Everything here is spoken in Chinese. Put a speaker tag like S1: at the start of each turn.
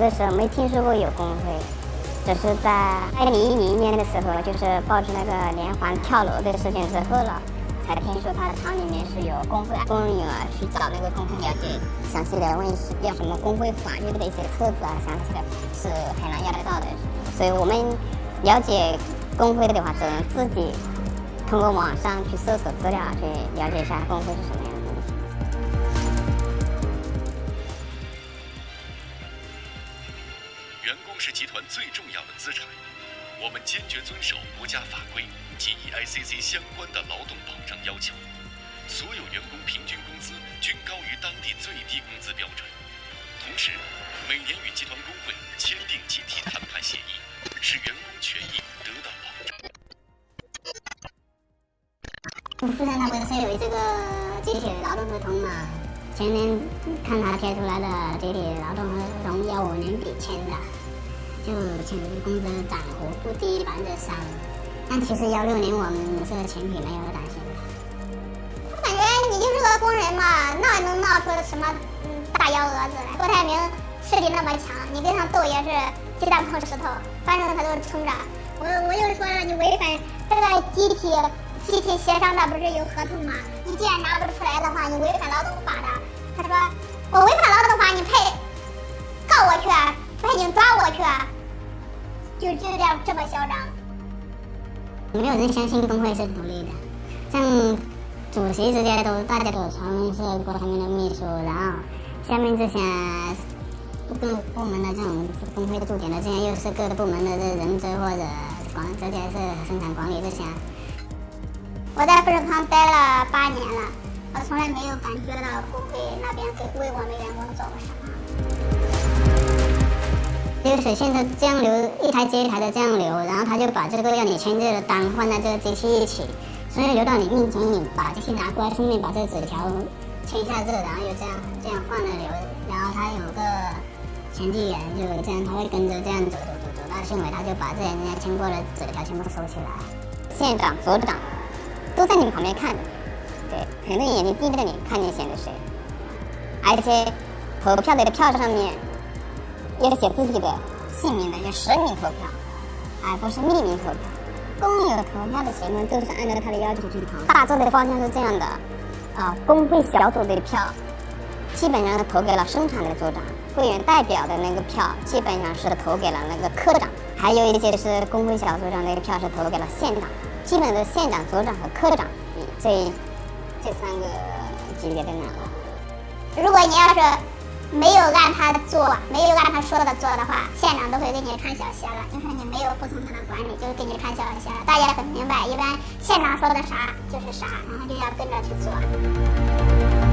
S1: 的时候没听说过有工会，只是在二零一零年的时候，就是报纸那个连环跳楼的事件之后了，才听说他的厂里面是有工会工人啊去找那个工会了解详细的问要什么工会法律的一些册子啊，详细的是很难要得到的。所以我们了解工会的话，只能自己通过网上去搜索资料，去了解一下工会是什么样
S2: 员工是集团最重要的资产，我们坚决遵守国家法规及 EICC 相关的劳动保障要求，所有员工平均工资均高于当地最低工资标准。同时，每年与集团工会签订集体谈判协议，使员工权益得到保障。
S1: 富山他不是有这个集体劳动合同嘛？前面看他贴出来的集体劳动合同要我年底签的，就签工资涨幅不低百分之三。但其实幺六年我们这个前提没有担心。
S3: 我感觉你就是个工人嘛，哪能闹出什么嗯大幺蛾子来？郭台铭势力那么强，你跟他斗也是鸡蛋碰石头，反正他都撑着。我我就说了，你违反这个集体集体协商的不是有合同吗？你既然拿不出来的话，你违反劳动法的。他说我违反这么嚣张。
S1: 没有人相信工会是独立的，像主席这些都大家都传闻是郭台铭的秘书，然后下面这些各个部门的这种工会的驻点的这些又是各个部门的这人资或者管这些是生产管理这些。
S3: 我在富士康待了八年了，我从来没有感觉到工会那边给为我们员工做过什么。
S1: 流水线的这样流，一台接一台的这样流，然后他就把这个要你签字的单放在这个机器一起，所以流到你面前，你把机器拿过来，顺便把这个纸条签一下字，然后又这样这样换了流，然后他有个前记员，就这样他会跟着这样走走走走到县委，他就把这些人家签过的纸条全部收起来。县长、所长都在你们旁边看着，对，很多眼睛盯着你，看你选的谁，而且投票的票上面。要写自己的姓名的，要实名投票，而不是匿名投票。工友投票的情况都是按照他的要求去投。大致的方向是这样的，啊，工会小组的票基本上是投给了生产的组长，会员代表的那个票基本上是投给了那个科长，还有一些是工会小组长那个票是投给了县长，基本的县长、组长和科长这这三个级别的拿了。
S3: 如果你要是。没有按他的做，没有按他说的做的话，县长都会给你看小鞋了。就是你没有服从他的管理，就给你看小鞋了。大家很明白，一般县长说的啥就是啥，然后就要跟着去做。